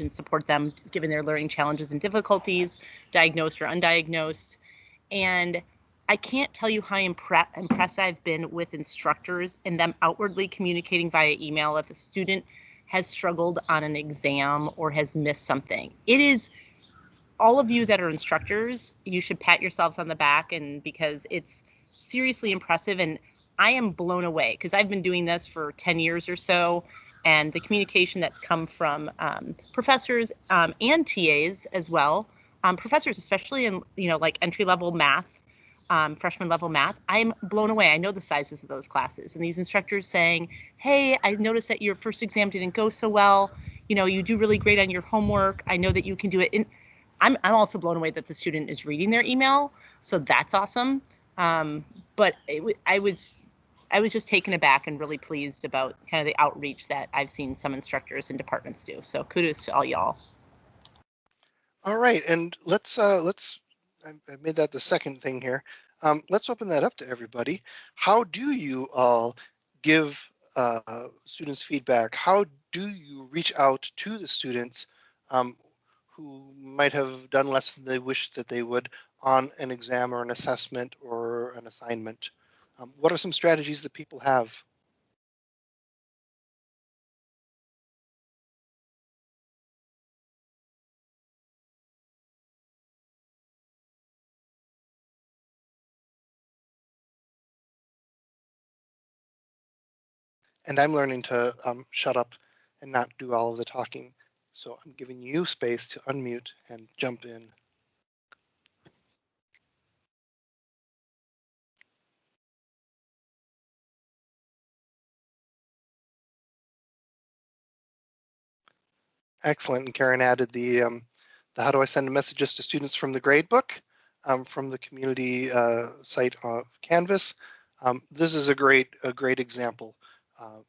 and support them given their learning challenges and difficulties, diagnosed or undiagnosed. And I can't tell you how impre- impressed I've been with instructors and them outwardly communicating via email if a student has struggled on an exam or has missed something. It is all of you that are instructors, you should pat yourselves on the back and because it's seriously impressive and I am blown away because I've been doing this for 10 years or so and the communication that's come from um, professors um, and TAs as well. Um, professors, especially in you know like entry level math, um, freshman level math, I'm blown away. I know the sizes of those classes, and these instructors saying, "Hey, I noticed that your first exam didn't go so well. You know, you do really great on your homework. I know that you can do it." And I'm I'm also blown away that the student is reading their email, so that's awesome. Um, but it, I was I was just taken aback and really pleased about kind of the outreach that I've seen some instructors and departments do. So kudos to all y'all. All right, and let's uh, let's I, made that the second thing here. Um, let's open that up to everybody. How do you all give uh, students feedback? How do you reach out to the students um, who might have done less than they wish that they would on an exam or an assessment or an assignment? Um, what are some strategies that people have? And I'm learning to um, shut up and not do all of the talking. So I'm giving you space to unmute and jump in. Excellent. And Karen added the, um, the how do I send messages to students from the gradebook um, from the community uh, site of Canvas. Um, this is a great a great example. Uh,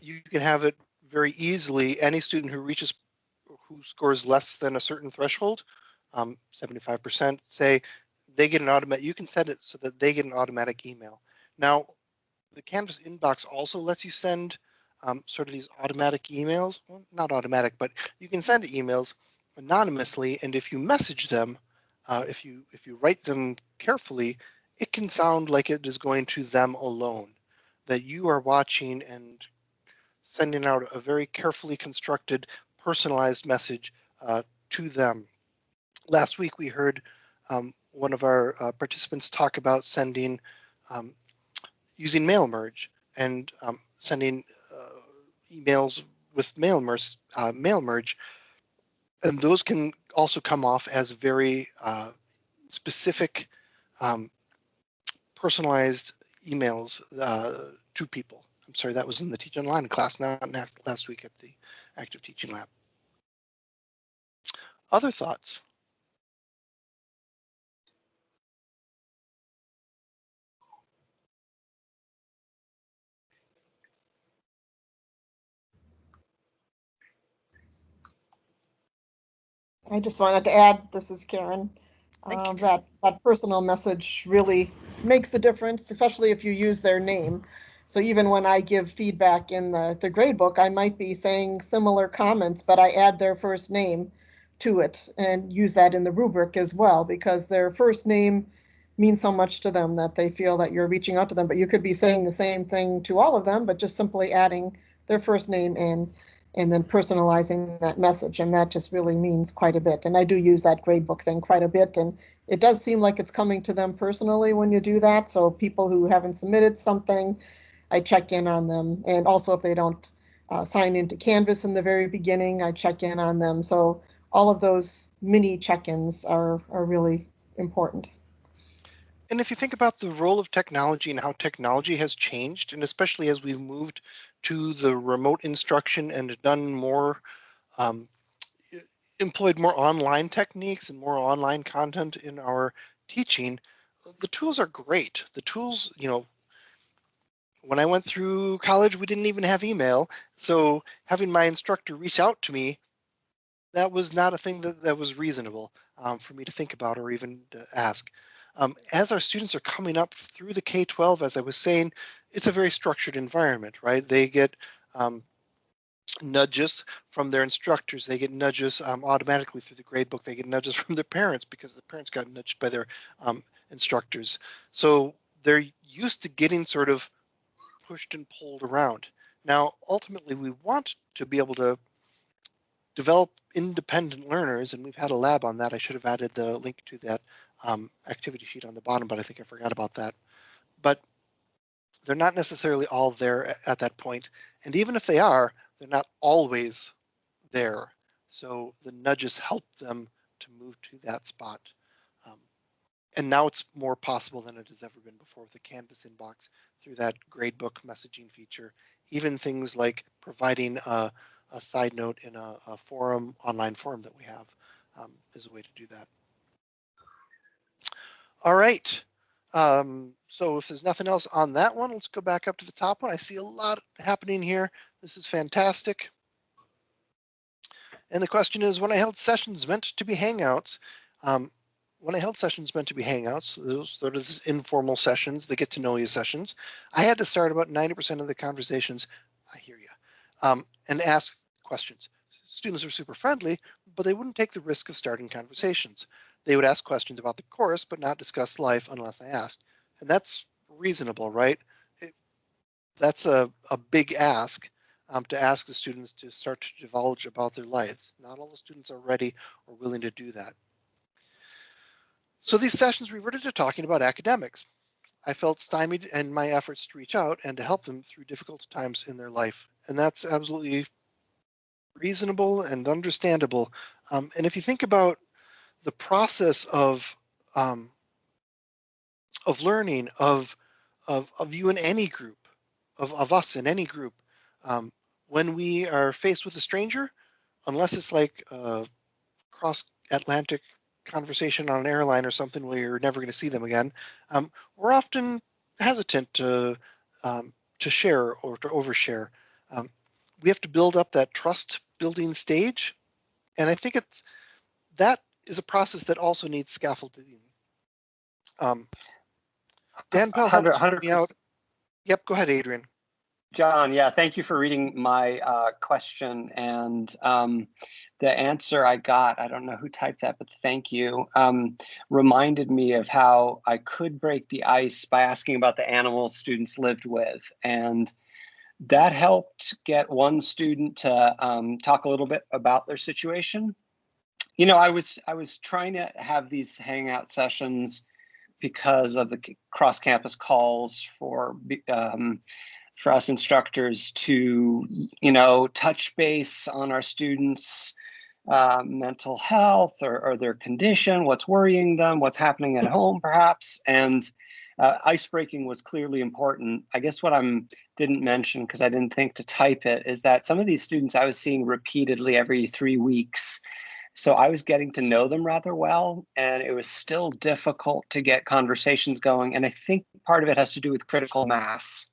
you can have it very easily. Any student who reaches who scores less than a certain threshold, 75% um, say they get an automatic. You can set it so that they get an automatic email. Now, the Canvas inbox also lets you send um, sort of these automatic emails. Well, not automatic, but you can send emails anonymously, and if you message them, uh, if you if you write them carefully, it can sound like it is going to them alone. That you are watching and sending out a very carefully constructed, personalized message uh, to them. Last week we heard um, one of our uh, participants talk about sending um, using mail merge and um, sending emails with mail merge, uh, mail merge, and those can also come off as very uh, specific, um, personalized emails uh, to people. I'm sorry, that was in the Teach Online class, not last week at the Active Teaching Lab. Other thoughts? I just wanted to add, this is Karen, uh, that that personal message really makes a difference, especially if you use their name. So even when I give feedback in the, the grade book, I might be saying similar comments, but I add their first name to it and use that in the rubric as well, because their first name means so much to them that they feel that you're reaching out to them. But you could be saying the same thing to all of them, but just simply adding their first name in and then personalizing that message. And that just really means quite a bit. And I do use that gradebook thing quite a bit. And it does seem like it's coming to them personally when you do that. So people who haven't submitted something, I check in on them. And also if they don't uh, sign into Canvas in the very beginning, I check in on them. So all of those mini check-ins are, are really important. And if you think about the role of technology and how technology has changed, and especially as we've moved to the remote instruction and done more, um, employed more online techniques and more online content in our teaching, the tools are great. The tools, you know, when I went through college, we didn't even have email. So having my instructor reach out to me, that was not a thing that, that was reasonable um, for me to think about or even ask. Um, as our students are coming up through the K-12, as I was saying, it's a very structured environment, right? They get um, nudges from their instructors. They get nudges um, automatically through the gradebook. They get nudges from their parents because the parents got nudged by their um, instructors. So they're used to getting sort of pushed and pulled around. Now, ultimately, we want to be able to develop independent learners, and we've had a lab on that. I should have added the link to that um, activity sheet on the bottom, but I think I forgot about that. But they're not necessarily all there at that point. And even if they are, they're not always there. So the nudges help them to move to that spot. Um, and now it's more possible than it has ever been before with the Canvas inbox through that gradebook messaging feature. Even things like providing a, a side note in a, a, forum, online forum that we have um, is a way to do that. All right. Um, so if there's nothing else on that one, let's go back up to the top one. I see a lot happening here. This is fantastic. And the question is, when I held sessions meant to be hangouts, um, when I held sessions meant to be hangouts, those sort of informal sessions, the get to know you sessions, I had to start about 90% of the conversations, I hear you, um, and ask questions. Students are super friendly, but they wouldn't take the risk of starting conversations. They would ask questions about the course, but not discuss life unless I asked. And that's reasonable, right? It, that's a, a big ask um, to ask the students to start to divulge about their lives. Not all the students are ready or willing to do that. So these sessions reverted to talking about academics. I felt stymied in my efforts to reach out and to help them through difficult times in their life. And that's absolutely reasonable and understandable. Um, and if you think about the process of um, of learning of of of you in any group of of us in any group um, when we are faced with a stranger unless it's like a cross Atlantic conversation on an airline or something where you're never going to see them again um, we're often hesitant to um, to share or to overshare. Um, we have to build up that trust building stage and I think it's that is a process that also needs scaffolding. Um, Dan Pell helped me out. Yep, go ahead, Adrian. John, yeah, thank you for reading my uh, question. And um, the answer I got, I don't know who typed that, but thank you, um, reminded me of how I could break the ice by asking about the animals students lived with. And that helped get one student to um, talk a little bit about their situation you know, I was I was trying to have these hangout sessions because of the cross campus calls for um, for us instructors to you know touch base on our students uh, mental health or, or their condition what's worrying them what's happening at home perhaps. And uh, ice breaking was clearly important. I guess what i'm didn't mention because i didn't think to type it is that some of these students i was seeing repeatedly every three weeks so I was getting to know them rather well, and it was still difficult to get conversations going. And I think part of it has to do with critical mass.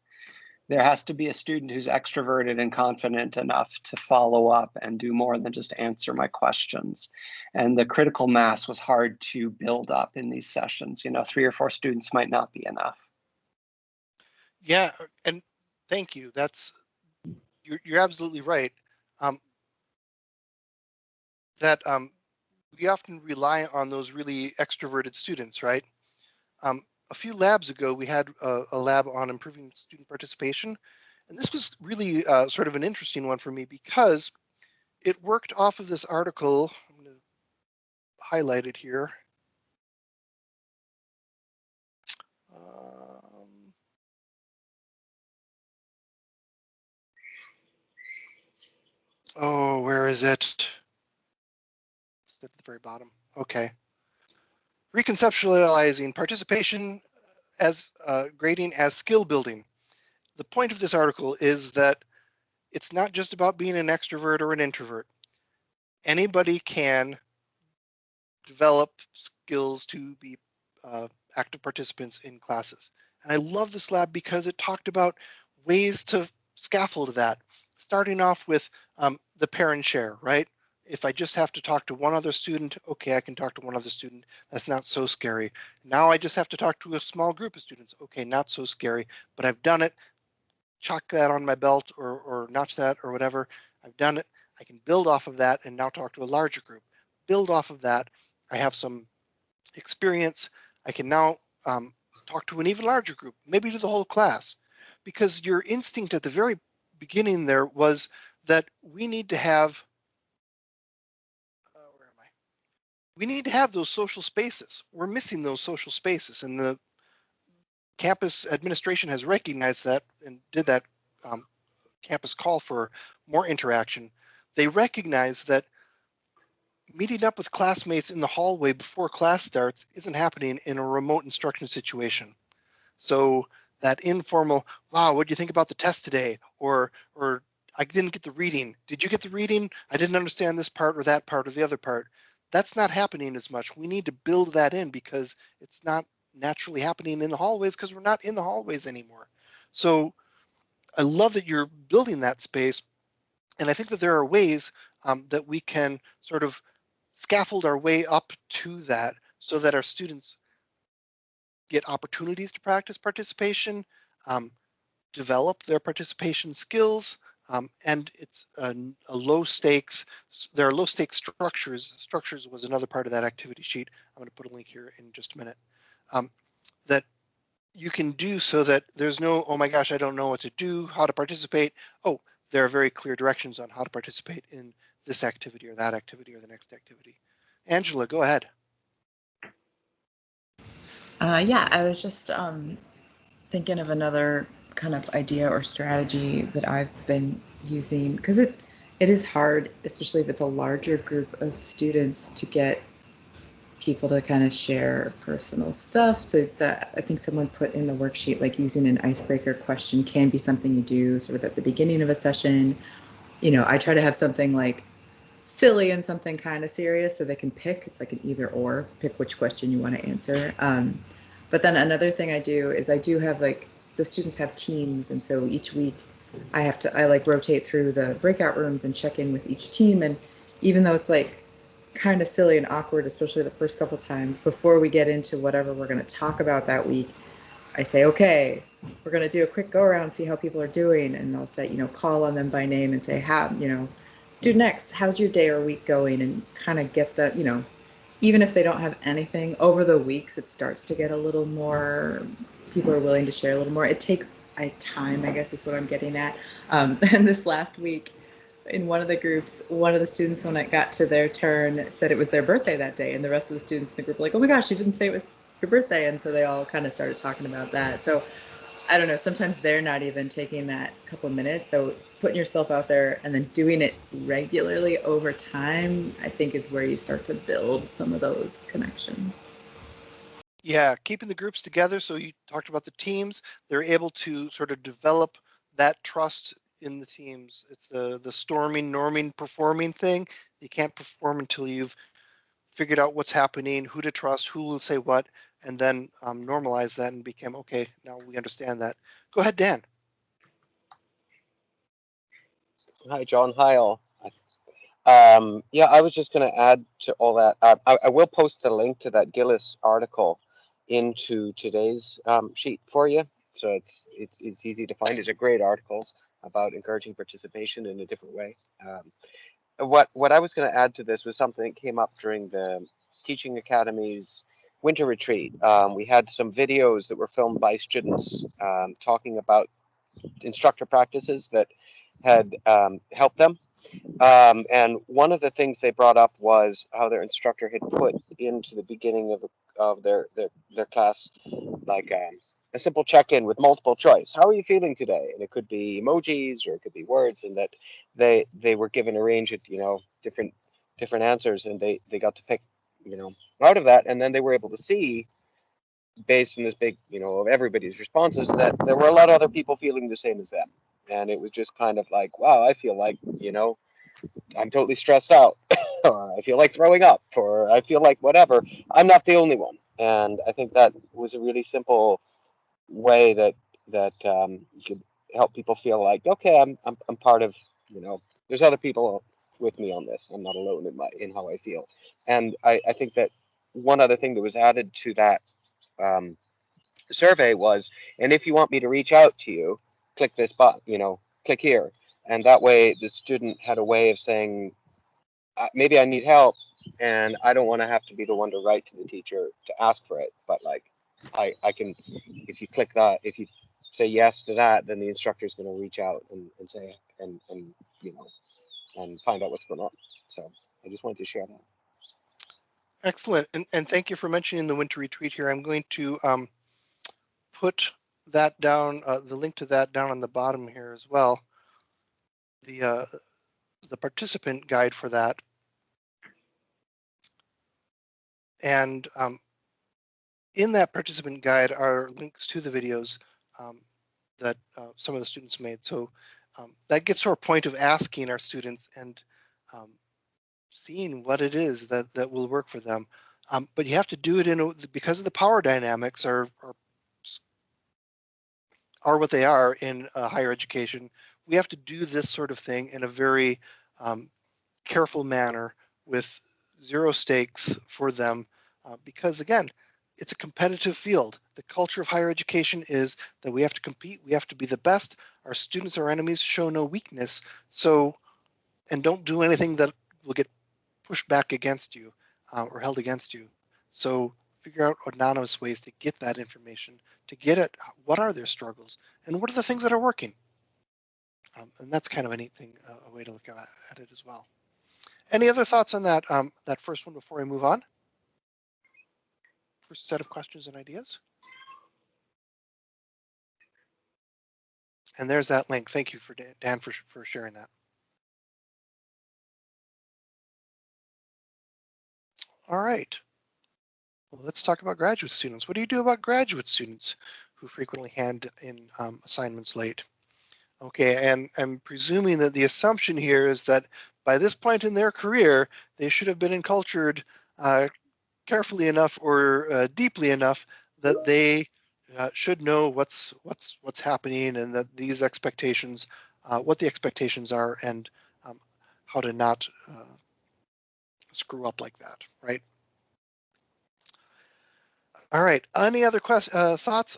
There has to be a student who's extroverted and confident enough to follow up and do more than just answer my questions. And the critical mass was hard to build up in these sessions. You know, three or four students might not be enough. Yeah, and thank you. That's you're, you're absolutely right. Um, that um, we often rely on those really extroverted students, right? Um, a few labs ago, we had a, a, lab on improving student participation. And this was really uh, sort of an interesting one for me because it worked off of this article. I'm going to highlight it here. Um, oh, where is it? Very bottom. Okay. Reconceptualizing participation as uh, grading as skill building. The point of this article is that it's not just about being an extrovert or an introvert. Anybody can develop skills to be uh, active participants in classes. And I love this lab because it talked about ways to scaffold that, starting off with um, the pair and share, right? If I just have to talk to one other student, okay, I can talk to one other student. That's not so scary. Now I just have to talk to a small group of students. Okay, not so scary, but I've done it. Chalk that on my belt or, or notch that or whatever. I've done it. I can build off of that and now talk to a larger group. Build off of that. I have some experience. I can now um, talk to an even larger group, maybe to the whole class, because your instinct at the very beginning there was that we need to have, uh, where am I? We need to have those social spaces. We're missing those social spaces and the campus administration has recognized that and did that um, campus call for more interaction. They recognize that meeting up with classmates in the hallway before class starts isn't happening in a remote instruction situation. So that informal, wow, what do you think about the test today? Or, or I didn't get the reading. Did you get the reading? I didn't understand this part or that part or the other part. That's not happening as much. We need to build that in because it's not naturally happening in the hallways because we're not in the hallways anymore. So I love that you're building that space. And I think that there are ways um, that we can sort of scaffold our way up to that so that our students get opportunities to practice participation, um, develop their participation skills, um, and it's a, a, low stakes, there are low stakes structures. Structures was another part of that activity sheet. I'm going to put a link here in just a minute. Um, that you can do so that there's no, oh my gosh, I don't know what to do, how to participate. Oh, there are very clear directions on how to participate in this activity or that activity or the next activity. Angela, go ahead. Uh, yeah, I was just um, thinking of another kind of idea or strategy that I've been using because it it is hard, especially if it's a larger group of students, to get people to kind of share personal stuff. So that I think someone put in the worksheet like using an icebreaker question can be something you do sort of at the beginning of a session. You know, I try to have something like silly and something kind of serious so they can pick. It's like an either or, pick which question you want to answer. Um, but then another thing I do is I do have like the students have teams, and so each week I have to I like rotate through the breakout rooms and check in with each team. And even though it's like kind of silly and awkward, especially the first couple times before we get into whatever we're going to talk about that week, I say, okay, we're going to do a quick go around, see how people are doing, and I'll say, you know, call on them by name and say, how, you know, student X, how's your day or week going? And kind of get the, you know, even if they don't have anything over the weeks, it starts to get a little more, people are willing to share a little more. It takes I, time, I guess is what I'm getting at. Um, and this last week, in one of the groups, one of the students, when it got to their turn, said it was their birthday that day. And the rest of the students in the group were like, oh my gosh, you didn't say it was your birthday. And so they all kind of started talking about that. So I don't know, sometimes they're not even taking that couple minutes. So putting yourself out there and then doing it regularly over time, I think is where you start to build some of those connections. Yeah, keeping the groups together. So you talked about the teams, they're able to sort of develop that trust in the teams. It's the the storming, norming, performing thing. You can't perform until you've figured out what's happening, who to trust, who will say what, and then um, normalize that and became okay. Now we understand that. Go ahead, Dan. Hi, John. Hi, all. Um, yeah, I was just going to add to all that. Uh, I, I, will post the link to that Gillis article into today's um, sheet for you, so it's, it's it's easy to find. It's a great article about encouraging participation in a different way. Um, what what I was going to add to this was something that came up during the Teaching Academy's winter retreat. Um, we had some videos that were filmed by students um, talking about instructor practices that had um, helped them. Um, and one of the things they brought up was how their instructor had put into the beginning of, of their, their, their class, like um, a simple check-in with multiple choice. How are you feeling today? And it could be emojis or it could be words and that they, they were given a range of, you know, different, different answers and they, they got to pick, you know, out of that. And then they were able to see based on this big, you know, of everybody's responses that there were a lot of other people feeling the same as them and it was just kind of like wow i feel like you know i'm totally stressed out or i feel like throwing up or i feel like whatever. I'm not the only one. And i think that was a really simple way that that um, could help people feel like okay I'm, I'm i'm part of you know there's other people with me on this. I'm not alone in my in how i feel. And i i think that one other thing that was added to that um, survey was and if you want me to reach out to you click this button, you know, click here. and that way the student had a way of saying, maybe I need help, and I don't want to have to be the one to write to the teacher to ask for it, but like I I can if you click that if you say yes to that, then the instructor is going to reach out and, and say and and you know and find out what's going on. So I just wanted to share that. Excellent, and, and thank you for mentioning the winter retreat here. I'm going to um, put that down, uh, the link to that down on the bottom here as well. The uh, the participant guide for that. And um, in that participant guide are links to the videos um, that uh, some of the students made. So um, that gets to our point of asking our students and um, seeing what it is that that will work for them. Um, but you have to do it in a, because of the power dynamics are, are are what they are in higher education. We have to do this sort of thing in a very um, careful manner with zero stakes for them, uh, because again, it's a competitive field. The culture of higher education is that we have to compete, we have to be the best. Our students are enemies, show no weakness. So, and don't do anything that will get pushed back against you uh, or held against you. So figure out anonymous ways to get that information, to get at what are their struggles and what are the things that are working. Um, and that's kind of a neat thing, uh, a way to look at, it as well. Any other thoughts on that, um, that first one before I move on? First set of questions and ideas. And there's that link. Thank you for Dan, Dan for, for sharing that. All right. Well, let's talk about graduate students. What do you do about graduate students who frequently hand in um, assignments late? Okay, and I'm presuming that the assumption here is that by this point in their career, they should have been encultured uh, carefully enough or uh, deeply enough that they uh, should know what's what's what's happening and that these expectations, uh, what the expectations are, and um, how to not uh, screw up like that, right? All right. Any other questions, uh, thoughts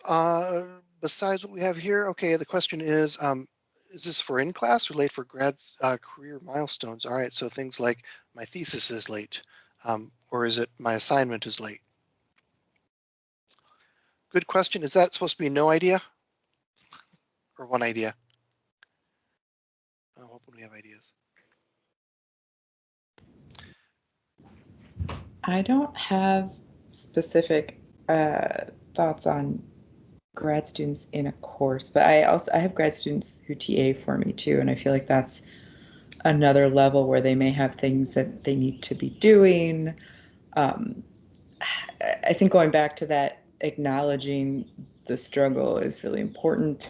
besides what we have here? Okay. The question is, um, is this for in class or late for grads uh, career milestones? All right. So things like my thesis is late, um, or is it my assignment is late? Good question. Is that supposed to be no idea or one idea? I'm hoping we have ideas. I don't have specific uh, thoughts on grad students in a course, but I also I have grad students who TA for me too, and I feel like that's another level where they may have things that they need to be doing. Um, I think going back to that, acknowledging the struggle is really important.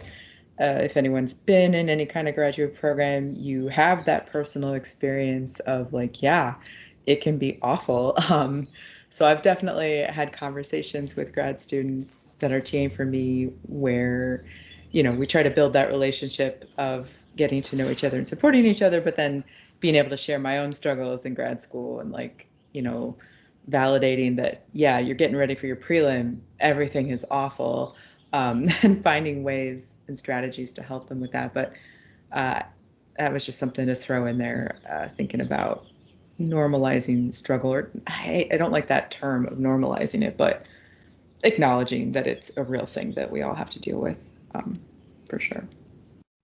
Uh, if anyone's been in any kind of graduate program, you have that personal experience of like, yeah, it can be awful. Um, so I've definitely had conversations with grad students that are TAing for me where, you know, we try to build that relationship of getting to know each other and supporting each other, but then being able to share my own struggles in grad school and like, you know, validating that, yeah, you're getting ready for your prelim, everything is awful, um, and finding ways and strategies to help them with that. But uh, that was just something to throw in there, uh, thinking about normalizing struggle or I, I don't like that term of normalizing it but acknowledging that it's a real thing that we all have to deal with um, for sure.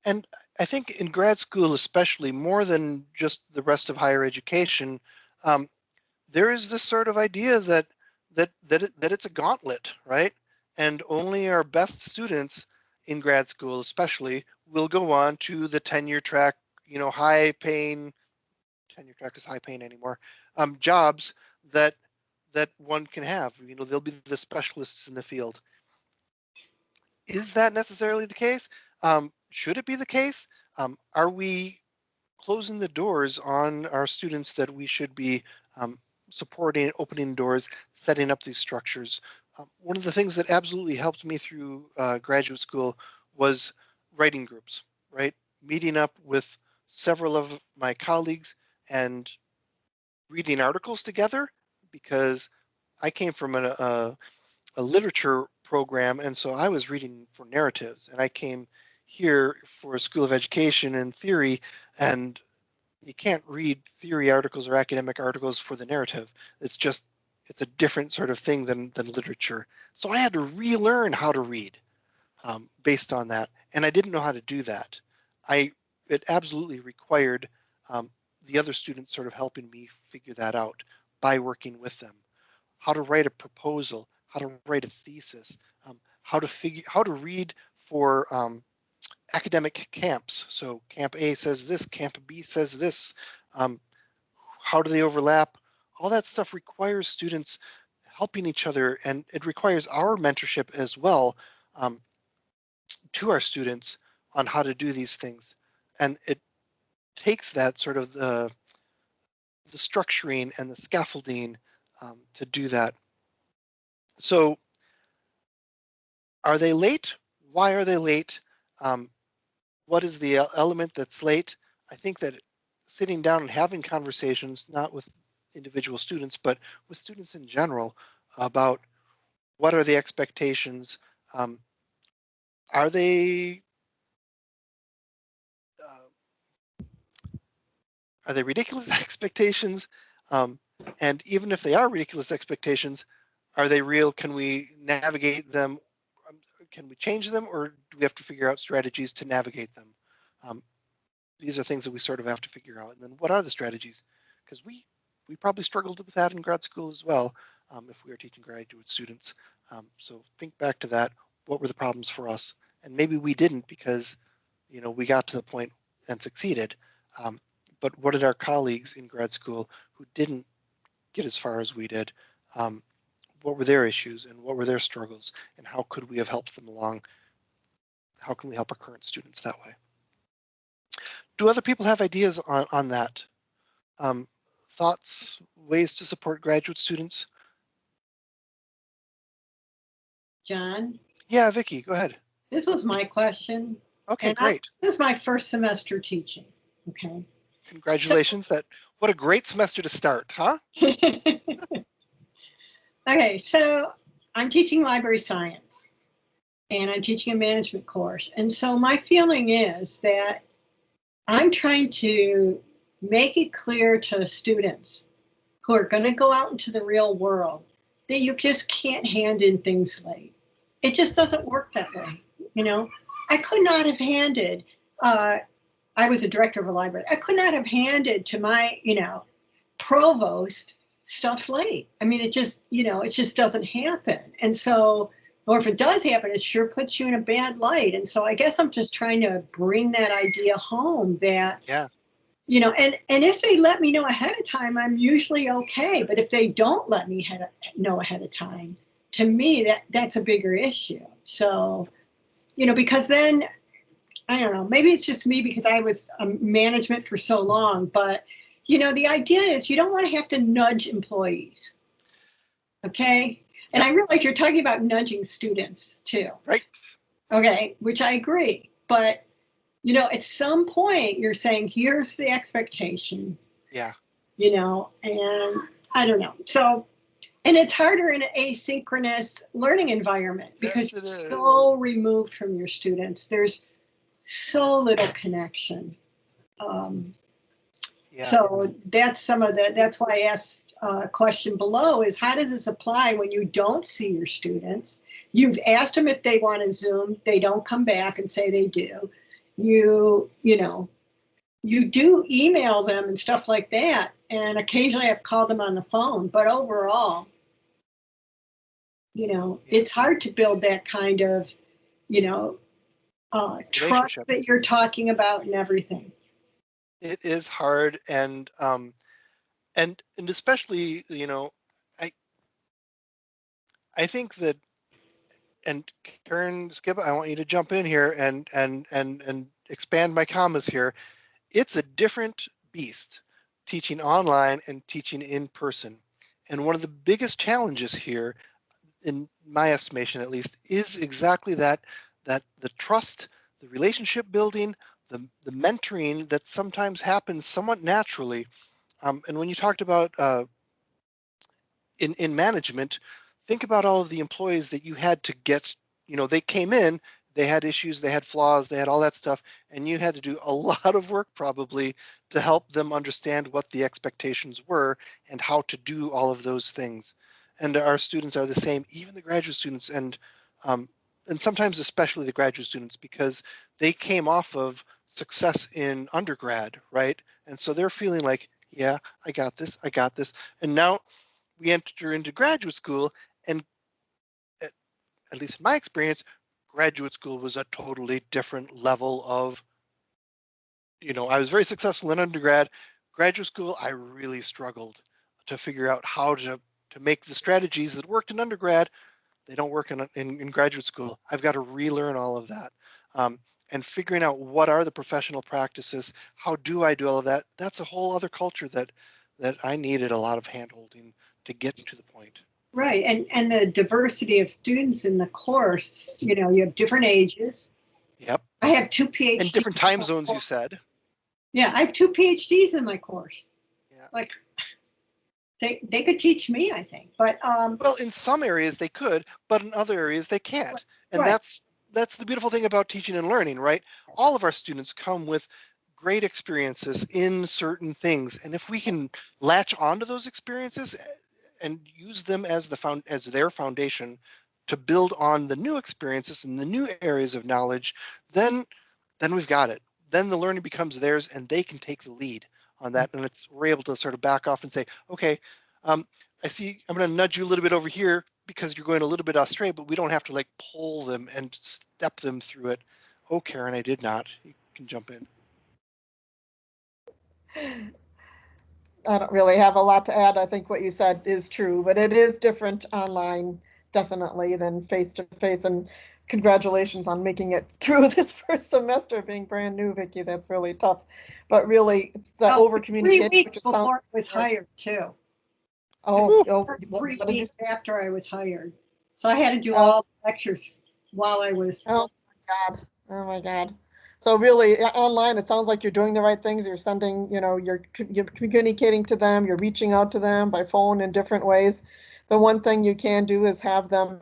And i think in grad school especially more than just the rest of higher education um, there is this sort of idea that that that it, that it's a gauntlet right? And only our best students in grad school especially will go on to the tenure track you know high paying tenure track is high paying anymore, um, jobs that that one can have. You know, they'll be the specialists in the field. Is that necessarily the case? Um, should it be the case? Um, are we closing the doors on our students that we should be um, supporting, opening doors, setting up these structures? Um, one of the things that absolutely helped me through uh, graduate school was writing groups, right? Meeting up with several of my colleagues and reading articles together because I came from a, a, a literature program and so I was reading for narratives and I came here for a School of Education and theory, and you can't read theory articles or academic articles for the narrative. It's just, it's a different sort of thing than, than literature. So I had to relearn how to read um, based on that. And I didn't know how to do that. I, it absolutely required um, the other students sort of helping me figure that out by working with them. How to write a proposal, how to write a thesis, um, how to figure, how to read for um, academic camps. So camp A says this, camp B says this. Um, how do they overlap? All that stuff requires students helping each other and it requires our mentorship as well um, to our students on how to do these things. And it takes that sort of the, the structuring and the scaffolding um, to do that. So are they late? Why are they late? Um, what is the element that's late? I think that sitting down and having conversations, not with individual students, but with students in general about what are the expectations? Um, are they are they ridiculous expectations? Um, and even if they are ridiculous expectations, are they real? Can we navigate them can we change them or do we have to figure out strategies to navigate them? Um, these are things that we sort of have to figure out. And then what are the strategies? Because we we probably struggled with that in grad school as well um, if we are teaching graduate students. Um, so think back to that. What were the problems for us? And maybe we didn't because you know we got to the point and succeeded. Um, but what did our colleagues in grad school who didn't get as far as we did um, what were their issues and what were their struggles and how could we have helped them along? How can we help our current students that way? Do other people have ideas on, on that? Um, thoughts, ways to support graduate students? John? Yeah, Vicki, go ahead. This was my question. Okay, great. I, this is my first semester teaching. Okay. Congratulations. That what a great semester to start, huh? Okay, so I'm teaching library science and I'm teaching a management course. And so my feeling is that I'm trying to make it clear to students who are going to go out into the real world that you just can't hand in things late. It just doesn't work that way. You know, I could not have handed, uh, I was a director of a library, I could not have handed to my, you know, provost stuff late. I mean, it just, you know, it just doesn't happen. And so, or if it does happen, it sure puts you in a bad light. And so I guess I'm just trying to bring that idea home that, yeah, you know, and, and if they let me know ahead of time, I'm usually okay. But if they don't let me head, know ahead of time, to me, that that's a bigger issue. So, you know, because then I don't know, maybe it's just me because I was um, management for so long, but you know, the idea is you don't want to have to nudge employees. Okay. And I realize you're talking about nudging students too. Right. Okay, which I agree. But, you know, at some point you're saying, here's the expectation. Yeah. You know, and I don't know. So, and it's harder in an asynchronous learning environment because yes, you're so removed from your students. There's so little connection. Um, so that's some of the, that's why I asked a uh, question below is how does this apply when you don't see your students? You've asked them if they want to Zoom, they don't come back and say they do. You, you know, you do email them and stuff like that. And occasionally I've called them on the phone, but overall, you know, it's hard to build that kind of, you know, uh, trust that you're talking about and everything. It is hard and um and and especially you know i i think that and karen skip i want you to jump in here and and and and expand my comments here. It's a different beast teaching online and teaching in person. And one of the biggest challenges here in my estimation at least is exactly that that the trust the relationship building the, the mentoring that sometimes happens somewhat naturally. Um, and when you talked about uh, in, in management, think about all of the employees that you had to get, you know, they came in, they had issues, they had flaws, they had all that stuff, and you had to do a lot of work probably to help them understand what the expectations were and how to do all of those things. And our students are the same, even the graduate students, and um, and sometimes especially the graduate students because they came off of success in undergrad, right? And so they're feeling like, yeah, I got this, I got this, and now we enter into graduate school, and at, at least in my experience, graduate school was a totally different level of, you know, I was very successful in undergrad. Graduate school, I really struggled to figure out how to to make the strategies that worked in undergrad. They don't work in, in, in graduate school. I've got to relearn all of that. Um, and figuring out what are the professional practices, how do I do all of that? That's a whole other culture that that I needed a lot of handholding to get to the point. Right, and and the diversity of students in the course, you know, you have different ages. Yep. I have two PhDs. And different time zones, you said. Yeah, I have two PhDs in my course. Yeah. Like, they they could teach me, I think, but um. Well, in some areas they could, but in other areas they can't, and Right. that's that's the beautiful thing about teaching and learning, right? All of our students come with great experiences in certain things, and if we can latch onto those experiences eh, and use them as the found as their foundation to build on the new experiences and the new areas of knowledge, then then we've got it. Then the learning becomes theirs, and they can take the lead on that, and it's we're able to sort of back off and say, okay, um, I see I'm going to nudge you a little bit over here because you're going a little bit astray, but we don't have to like pull them and step them through it. Oh, Karen, I did not. You can jump in. I don't really have a lot to add. I think what you said is true, but it is different online, definitely, than face to face. And congratulations on making it through this first semester being brand new, Vicky. That's really tough. But really, it's the well, over Three communication. weeks before I was hired too. Oh, oh, Or what- Three what weeks after I was hired. So I had to do Oh. all the lectures while I was. Oh my God. Oh my God. So really uh, online, it sounds like you're doing the right things. You're sending, you know, you're, you're communicating to them, you're reaching out to them by phone in different ways. The one thing you can do is have them,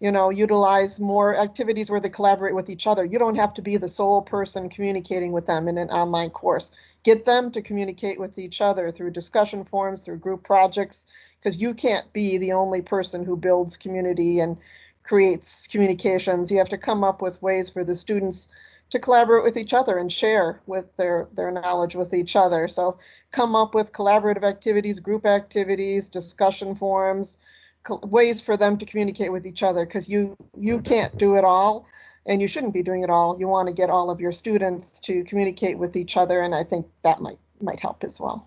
you know, utilize more activities where they collaborate with each other. You don't have to be the sole person communicating with them in an online course. Get them to communicate with each other through discussion forums, through group projects, because you can't be the only person who builds community and creates communications. You have to come up with ways for the students to collaborate with each other and share with their their knowledge with each other. So come up with collaborative activities, group activities, discussion forums, ways for them to communicate with each other because you you can't do it all and you shouldn't be doing it all. You want to get all of your students to communicate with each other and I think that might might help as well.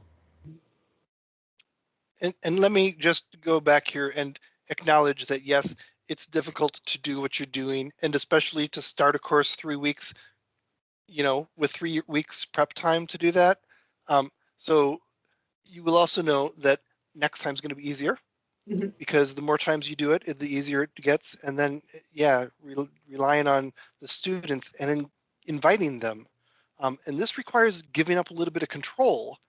And, and let me just go back here and acknowledge that yes, it's difficult to do what you're doing, and especially to start a course three weeks, you know, with three weeks prep time to do that. Um, so you will also know that next time is going to be easier Mhm. because the more times you do it, the easier it gets. And then, yeah, re- relying on the students and in inviting them. Um, and this requires giving up a little bit of control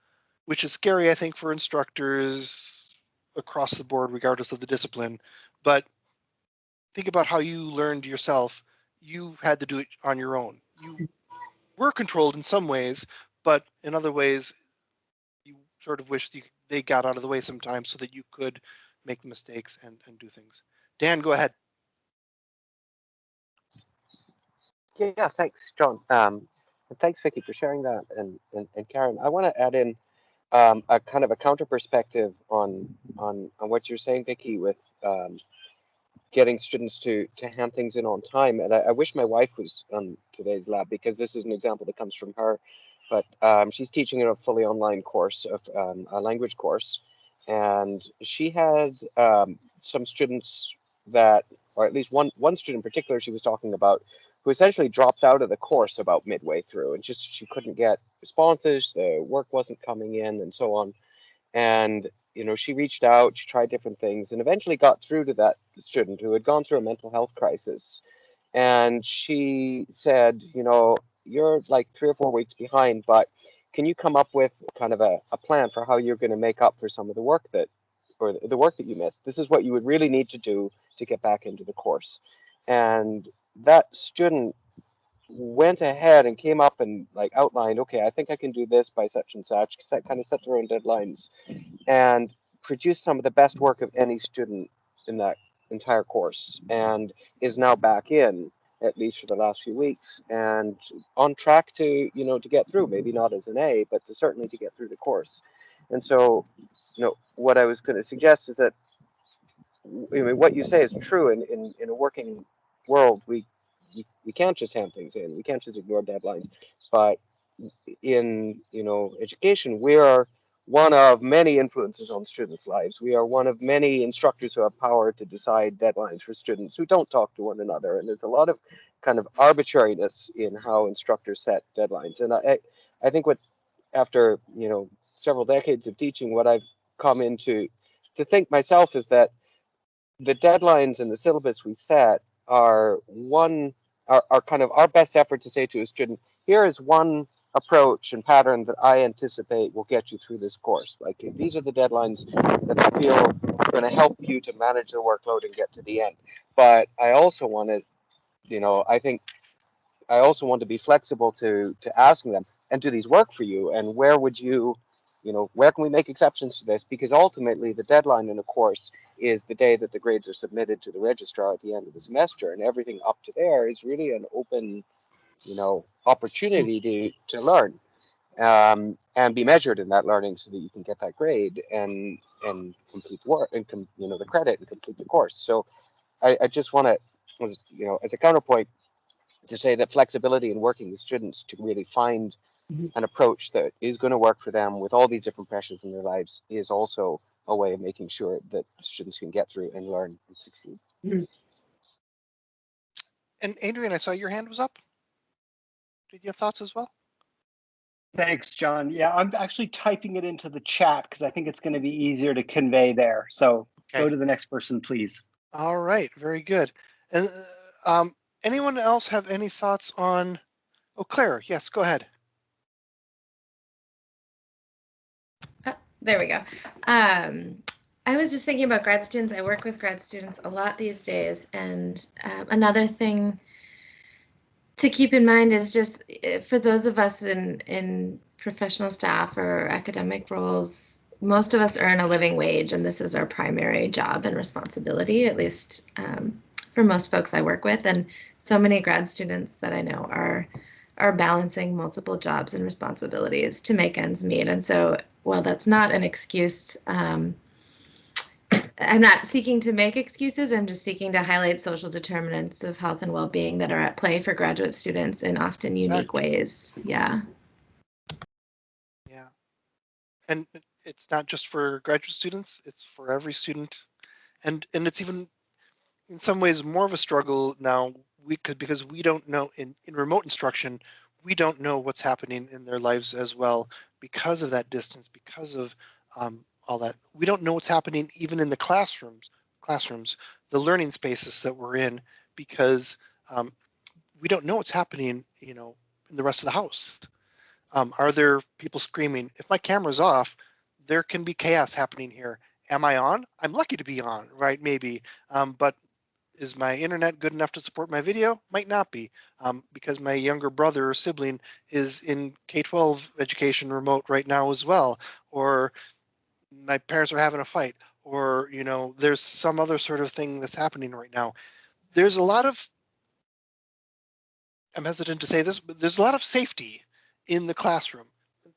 which is scary, I think, for instructors across the board, regardless of the discipline. But think about how you learned yourself. You had to do it on your own. You were controlled in some ways, but in other ways, you sort of wish you, they got out of the way sometimes so that you could make mistakes and, and do things. Dan, go ahead. Yeah, thanks, John. Um, and thanks, Vicky, for sharing that. And, and, and Karen, I want to add in um, a kind of a counter perspective on on on what you're saying, Vicky, with um, getting students to to hand things in on time. And I, I wish my wife was on today's lab because this is an example that comes from her. But um, she's teaching in a fully online course of um, a language course, and she had um, some students that, or at least one one student in particular, she was talking about who essentially dropped out of the course about midway through and just she couldn't get responses the work wasn't coming in and so on. And you know she reached out she tried different things and eventually got through to that student who had gone through a mental health crisis. And she said you know you're like three or four weeks behind but can you come up with kind of a, a plan for how you're going to make up for some of the work that or the, work that you missed? This is what you would really need to do to get back into the course. And that student went ahead and came up and like outlined, okay, I think I can do this by such and such, because set, kind of set their own deadlines and produced some of the best work of any student in that entire course and is now back in at least for the last few weeks and on track to you know to get through maybe mm-hmm. not as an a but to certainly to get through the course and so you know what i was going to suggest is that I mean, what you say is true in, in, in a working world we we, we can't just hand things in. We can't just ignore deadlines. But in you know education, we are one of many influences on students' lives. We are one of many instructors who have power to decide deadlines for students who don't talk to one another. And there's a lot of kind of arbitrariness in how instructors set deadlines. And I, I think what after you know several decades of teaching, what I've come into to think myself is that the deadlines and the syllabus we set are one are, are kind of our best effort to say to a student, here is one approach and pattern that I anticipate will get you through this course. Like these are the deadlines that I feel are going to help you to manage the workload and get to the end. But I also want to, you know, I think I also want to be flexible to to asking them, and do these work for you? And where would you you know, where can we make exceptions to this? Because ultimately the deadline in a course is the day that the grades are submitted to the registrar at the end of the semester and everything up to there is really an open, you know, opportunity to, to learn um, and be measured in that learning so that you can get that grade and, and complete the work and, com, you know, the credit and complete the course. So I, I just want to, you know, as a counterpoint to say that flexibility in working with students to really find mm-hmm. an approach that is going to work for them with all these different pressures in their lives is also a way of making sure that students can get through and learn and succeed. Mm-hmm. And Adrian, I saw your hand was up. Did you have thoughts as well? Thanks, John. Yeah, I'm actually typing it into the chat because I think it's going to be easier to convey there. So okay. go to the next person, please. All right, very good. And uh, um, anyone else have any thoughts on? Oh, Claire, yes, go ahead. There we go. Um, I was just thinking about grad students. I work with grad students a lot these days. And um, another thing to keep in mind is just eh, for those of us in, in professional staff or academic roles, most of us earn a living wage, and this is our primary job and responsibility, at least um, for most folks I work with. And so many grad students that I know are are balancing multiple jobs and responsibilities to make ends meet. And so while that's not an excuse. Um, I'm not seeking to make excuses. I'm just seeking to highlight social determinants of health and well-being that are at play for graduate students in often unique ways. Yeah. Yeah. And it's not just for graduate students, it's for every student. And and it's even in some ways more of a struggle now we could because we don't know in, in remote instruction, we don't know what's happening in their lives as well because of that distance, because of um, all that. We don't know what's happening even in the classrooms, classrooms, the learning spaces that we're in, because um, we don't know what's happening, you know, in the rest of the house. Um, are there people screaming? If my camera's off, there can be chaos happening here. Am I on? I'm lucky to be on, right? Maybe, um, but is my internet good enough to support my video? Might not be, um, because my younger brother or sibling is in K-12 education remote right now as well, or my parents are having a fight, or you know, there's some other sort of thing that's happening right now. There's a lot of, I'm hesitant to say this, but there's a lot of safety in the classroom.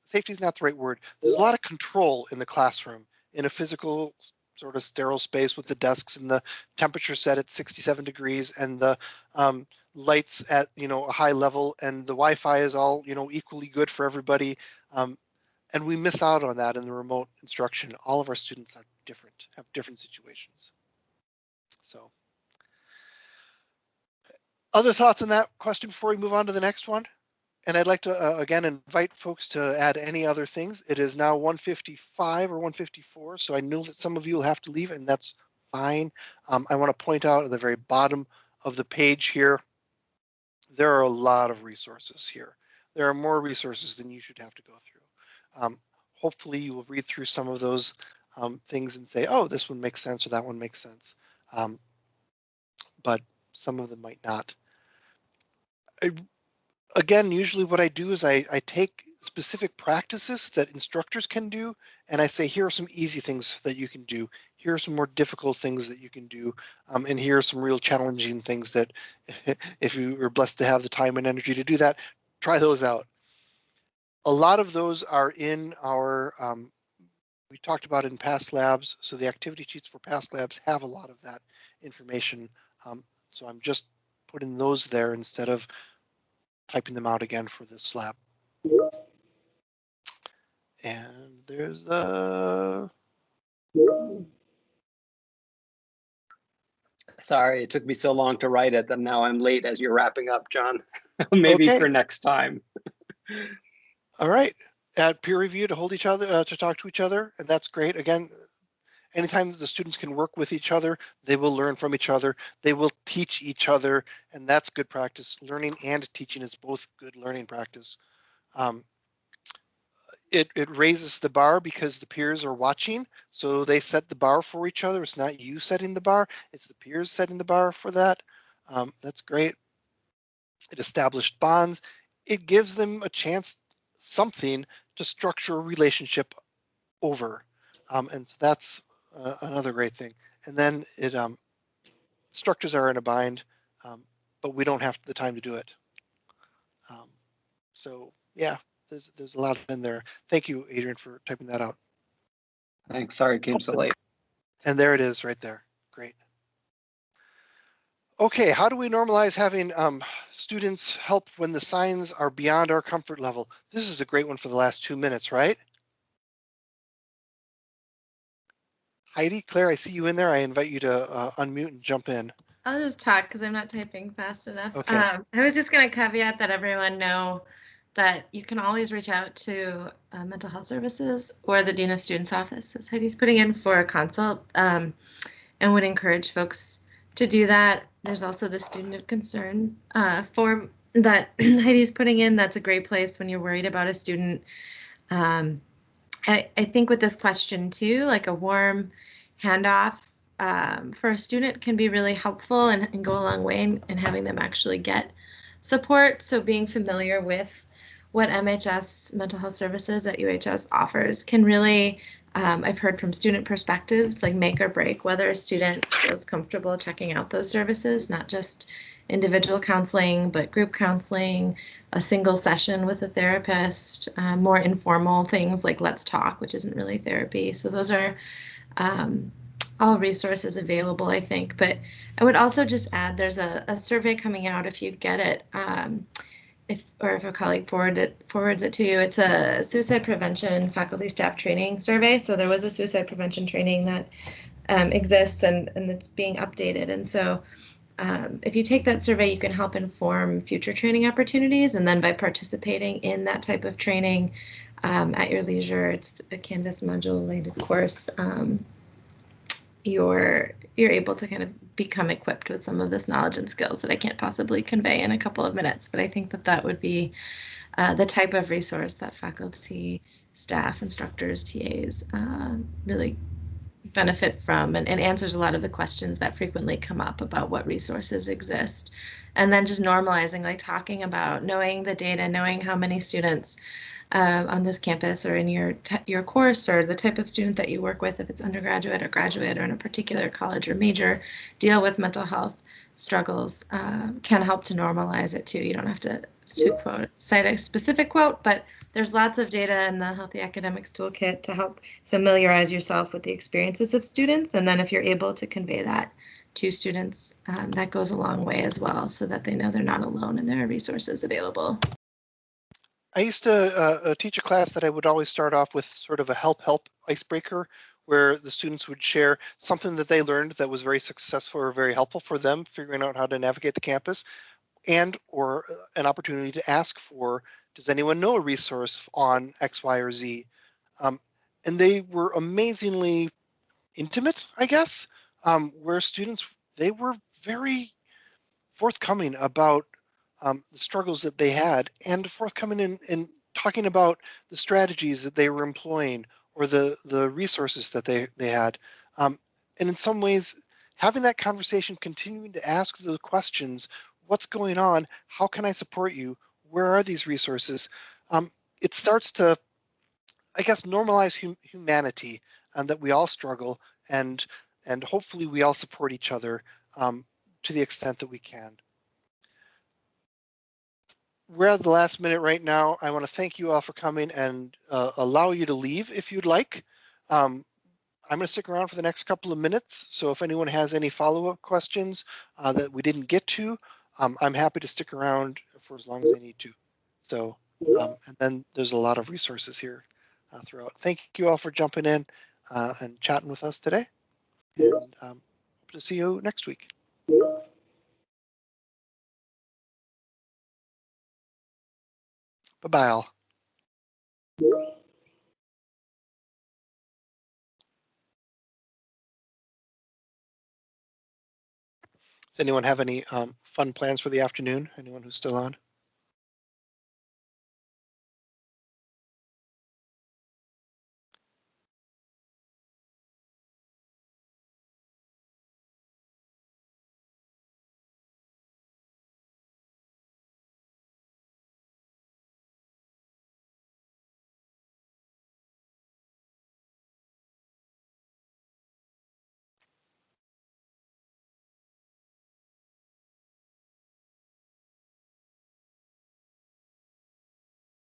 Safety is not the right word. There's a lot of control in the classroom in a physical sort of sterile space with the desks and the temperature set at 67 degrees and the um, lights at you know a high level and the Wi-Fi is all you know equally good for everybody. Um, and we miss out on that in the remote instruction. All of our students are different, have different situations. So other thoughts on that question before we move on to the next one? And I'd like to, uh, again, invite folks to add any other things. It is now 155 or 154, so I know that some of you will have to leave, and that's fine. Um, I want to point out at the very bottom of the page here, there are a lot of resources here. There are more resources than you should have to go through. Um, hopefully you will read through some of those um, things and say, oh, this one makes sense or that one makes sense. Um, but some of them might not. again, usually what I do is I, I take specific practices that instructors can do, and I say, here are some easy things that you can do. Here are some more difficult things that you can do. Um, and here are some real challenging things that if you are blessed to have the time and energy to do that, try those out. A lot of those are in our, um, we talked about in past labs. So the activity sheets for past labs have a lot of that information. Um, so I'm just putting those there instead of typing them out again for this lab. And there's the. Sorry, it took me so long to write it that now I'm late as you're wrapping up, John. Maybe okay. for next time. All right. Add peer review to hold each other, uh, to talk to each other. And that's great. Again, anytime the students can work with each other, they will learn from each other. They will teach each other. And that's good practice. Learning and teaching is both good learning practice. Um, it, it raises the bar because the peers are watching. So they set the bar for each other. It's not you setting the bar, it's the peers setting the bar for that. Um, that's great. It established bonds. It gives them a chance, something to structure a relationship over. Um, and so that's uh, another great thing. And then it um, structures are in a bind, um, but we don't have the time to do it. Um, so yeah, there's there's a lot in there. Thank you, Adrian, for typing that out. Thanks. Sorry, it came so late. And there it is right there. Great. Okay, how do we normalize having um, students help when the signs are beyond our comfort level? This is a great one for the last two minutes, right? Heidi, Claire, I see you in there. I invite you to uh, unmute and jump in. I'll just talk because I'm not typing fast enough. Okay. Um, I was just going to caveat that everyone know that you can always reach out to uh, mental health services or the dean of students office as heidi's putting in for a consult um, and would encourage folks to do that there's also the student of concern uh, form that heidi's putting in. That's a great place when you're worried about a student. Um, I, I think with this question too like a warm handoff um, for a student can be really helpful and, and go a long way in, in having them actually get support. So being familiar with what MHS Mental Health Services at UHS offers can really, um, I've heard from student perspectives, like make or break whether a student feels comfortable checking out those services, not just individual counseling, but group counseling, a single session with a therapist, uh, more informal things like Let's Talk, which isn't really therapy. So those are um, all resources available, I think. But I would also just add there's a, a survey coming out if you get it. Um, if or if a colleague forward it, forwards it to you, it's a suicide prevention faculty staff training survey. So there was a suicide prevention training that um, exists and, and it's being updated. And so um, if you take that survey, you can help inform future training opportunities. And then by participating in that type of training um, at your leisure, it's a Canvas module related course. Um, you're you're able to kind of become equipped with some of this knowledge and skills that I can't possibly convey in a couple of minutes. But I think that that would be uh, the type of resource that faculty, staff, instructors, TAs uh, really benefit from and, and answers a lot of the questions that frequently come up about what resources exist. And then just normalizing, like talking about knowing the data, knowing how many students uh, on this campus or in your your course or the type of student that you work with, if it's undergraduate or graduate or in a particular college or major, deal with mental health struggles uh, can help to normalize it too. You don't have to, to quote cite a specific quote, but there's lots of data in the Healthy Academics Toolkit to help familiarize yourself with the experiences of students. And then if you're able to convey that to students, um, that goes a long way as well so that they know they're not alone and there are resources available. I used to uh, uh, teach a class that I would always start off with sort of a help help icebreaker where the students would share something that they learned that was very successful or very helpful for them figuring out how to navigate the campus and or uh, an opportunity to ask for does anyone know a resource on X, Y, or Z? Um, and they were amazingly intimate, I guess, um, where students, they were very forthcoming about um, the struggles that they had and forthcoming in, in talking about the strategies that they were employing or the, the resources that they, they had. Um, and in some ways, having that conversation, continuing to ask the questions what's going on? How can I support you? Where are these resources? Um, it starts to, I guess, normalize hum humanity and that we all struggle and and hopefully we all support each other um, to the extent that we can. We're at the last minute right now. I want to thank you all for coming and uh, allow you to leave if you'd like. Um, I'm going to stick around for the next couple of minutes. So if anyone has any follow-up questions uh, that we didn't get to, um, I'm happy to stick around for as long as I need to. So, um, and then there's a lot of resources here uh, throughout. Thank you all for jumping in uh, and chatting with us today. And um, hope to see you next week. Bye-bye all. Does anyone have any um, fun plans for the afternoon? Anyone who's still on?